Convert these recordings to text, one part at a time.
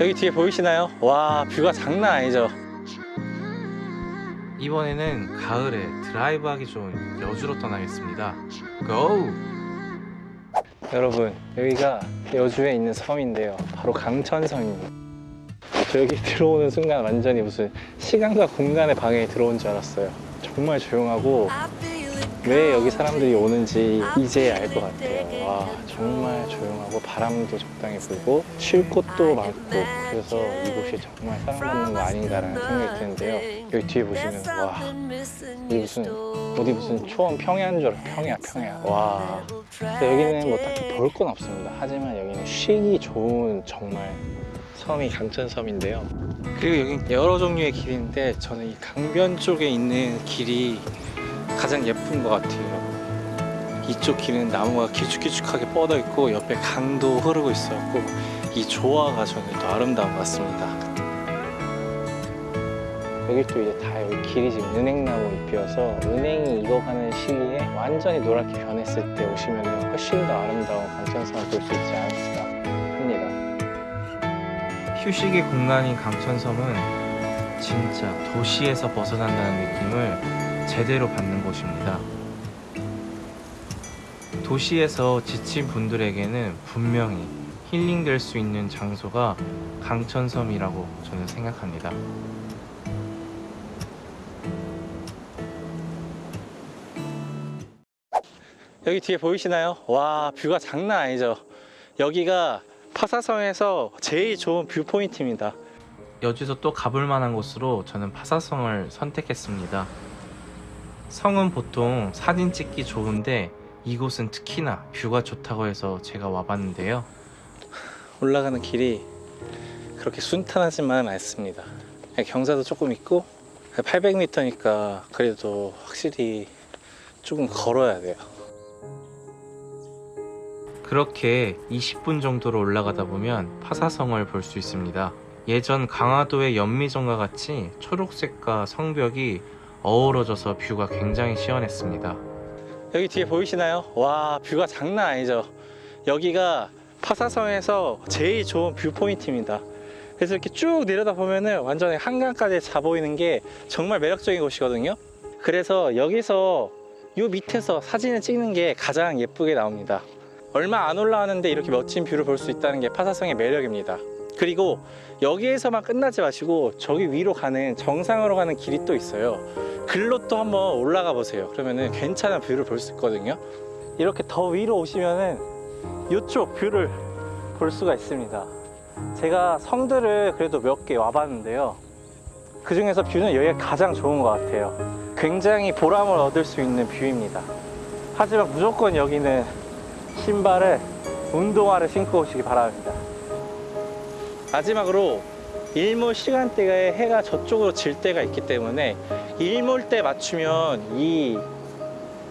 여기 뒤에 보이시나요? 와 뷰가 장난 아니죠 이번에는 가을에 드라이브 하기 좋은 여주로 떠나겠습니다. 고! 여러분 여기가 여주에 있는 섬인데요 바로 강천섬입니다 저 여기 들어오는 순간 완전히 무슨 시간과 공간의 방해에 들어온 줄 알았어요 정말 조용하고 왜 여기 사람들이 오는지 이제 알 것 같아요. 와 정말 조용하고 바람도 적당히 불고 쉴 곳도 많고 그래서 이곳이 정말 사랑받는 거 아닌가라는 생각이 드는데요. 여기 뒤에 보시면 와 이게 무슨 어디 무슨 초원 평야인 줄 알아 평야 평야. 와. 여기는 뭐 딱히 볼 건 없습니다. 하지만 여기는 쉬기 좋은 정말 섬이 강천섬인데요. 그리고 여기 여러 종류의 길인데 저는 이 강변 쪽에 있는 길이 가장 예쁜 것 같아요. 이쪽 길은 나무가 길쭉길쭉하게 뻗어 있고 옆에 강도 흐르고 있었고 이 조화가 저는 더 아름다운 것 같습니다. 여기 또 이제 다 여기 길이 지금 은행나무 잎이어서 은행이 익어가는 시기에 완전히 노랗게 변했을 때 오시면 훨씬 더 아름다운 강천섬을 볼 수 있지 않을까 합니다. 휴식의 공간인 강천섬은 진짜 도시에서 벗어난다는 느낌을 제대로 받는 곳입니다. 도시에서 지친 분들에게는 분명히 힐링될 수 있는 장소가 강천섬이라고 저는 생각합니다. 여기 뒤에 보이시나요? 와 view가 장난 아니죠 여기가 파사성에서 제일 좋은 view point입니다 여주에서 또 가볼 만한 곳으로 저는 파사성을 선택했습니다. 성은 보통 사진 찍기 좋은데 이곳은 특히나 뷰가 좋다고 해서 제가 와봤는데요. 올라가는 길이 그렇게 순탄하지만 않습니다 경사도 조금 있고 800m니까 그래도 확실히 조금 걸어야 돼요 그렇게 20분 정도로 올라가다 보면 파사성을 볼 수 있습니다. 예전 강화도의 연미정과 같이 초록색과 성벽이 어우러져서 view가 굉장히 시원했습니다. 여기 뒤에 보이시나요? 와 view가 장난 아니죠. 여기가 파사성에서 제일 좋은 view point입니다. 그래서 이렇게 쭉 내려다 보면은 완전히 한강까지 자 보이는 게 정말 매력적인 곳이거든요. 그래서 여기서 요 밑에서 사진을 찍는 게 가장 예쁘게 나옵니다. 얼마 안 올라왔는데 이렇게 멋진 view를 볼 수 있다는 게 파사성의 매력입니다. 그리고 여기에서만 끝나지 마시고 저기 위로 가는 정상으로 가는 길이 또 있어요 글로 또 한번 올라가 보세요. 그러면은 괜찮은 view를 볼 수 있거든요. 이렇게 더 위로 오시면은 이쪽 view를 볼 수가 있습니다. 제가 성들을 그래도 몇 개 와봤는데요. 그 중에서 view는 여기가 가장 좋은 것 같아요. 굉장히 보람을 얻을 수 있는 view입니다. 하지만 무조건 여기는 신발을 운동화를 신고 오시기 바랍니다. 마지막으로 일몰 시간대에 해가 저쪽으로 질 때가 있기 때문에 일몰 때 맞추면 이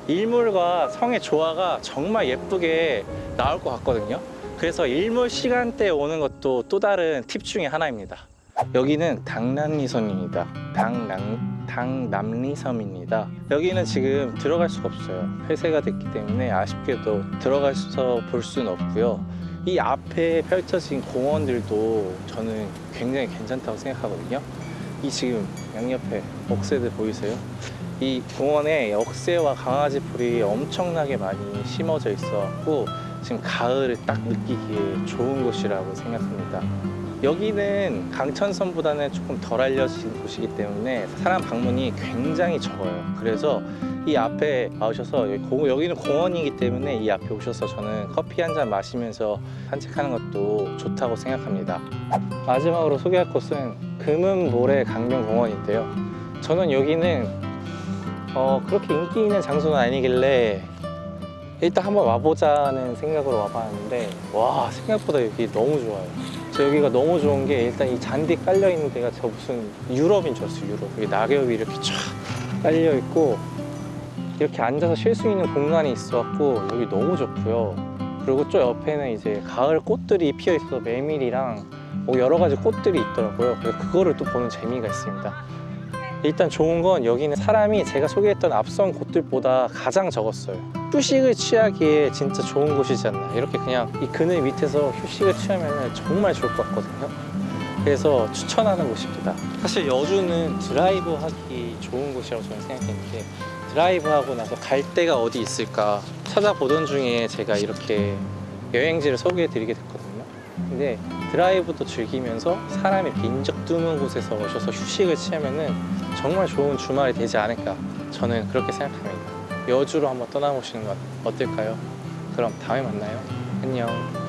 일몰과 성의 조화가 정말 예쁘게 나올 것 같거든요. 그래서 일몰 시간대에 오는 것도 또 다른 팁 중에 하나입니다. 여기는 당남리섬입니다. 당남, 당남리섬입니다. 여기는 지금 들어갈 수가 없어요. 폐쇄가 됐기 때문에 아쉽게도 들어가서 볼 수는 없고요 이 앞에 펼쳐진 공원들도 저는 굉장히 괜찮다고 생각하거든요 이 지금 양옆에 억새들 보이세요? 이 공원에 억새와 강아지 풀이 엄청나게 많이 심어져 있어 갖고 지금 가을을 딱 느끼기에 좋은 곳이라고 생각합니다 여기는 강천섬보다는 조금 덜 알려진 곳이기 때문에 사람 방문이 굉장히 적어요. 그래서 이 앞에 와오셔서 여기는 공원이기 때문에 이 앞에 오셔서 저는 커피 한 잔 마시면서 산책하는 것도 좋다고 생각합니다. 마지막으로 소개할 곳은 금은모래 강변공원인데요. 저는 여기는 어, 그렇게 인기 있는 장소는 아니길래 일단 한번 와보자는 생각으로 와봤는데 와 생각보다 여기 너무 좋아요 저 여기가 너무 좋은 게 일단 이 잔디 깔려 있는 데가 저 무슨 유럽인 줄 알았어요 유럽. 여기 낙엽이 이렇게 쫙 깔려 있고 이렇게 앉아서 쉴 수 있는 공간이 있어 갖고 여기 너무 좋고요. 그리고 저 옆에는 이제 가을 꽃들이 피어 있어서 메밀이랑 뭐 여러 가지 꽃들이 있더라고요. 그래서 그거를 또 보는 재미가 있습니다 일단 좋은 건 여기는 사람이 제가 소개했던 앞선 곳들보다 가장 적었어요 휴식을 취하기에 진짜 좋은 않나 이렇게 그냥 이 그늘 밑에서 휴식을 취하면 정말 좋을 것 같거든요 그래서 추천하는 곳입니다. 사실 여주는 드라이브 하기 좋은 곳이라고 저는 생각했는데 드라이브 하고 나서 갈 데가 어디 있을까 찾아보던 중에 제가 이렇게 여행지를 소개해 드리게 됐거든요. 근데 드라이브도 즐기면서 사람이 인적 드문 곳에서 오셔서 휴식을 취하면 은 정말 좋은 주말이 되지 않을까 저는 그렇게 생각합니다. 여주로 한번 떠나보시는 건 어떨까요? 그럼 다음에 만나요. 안녕.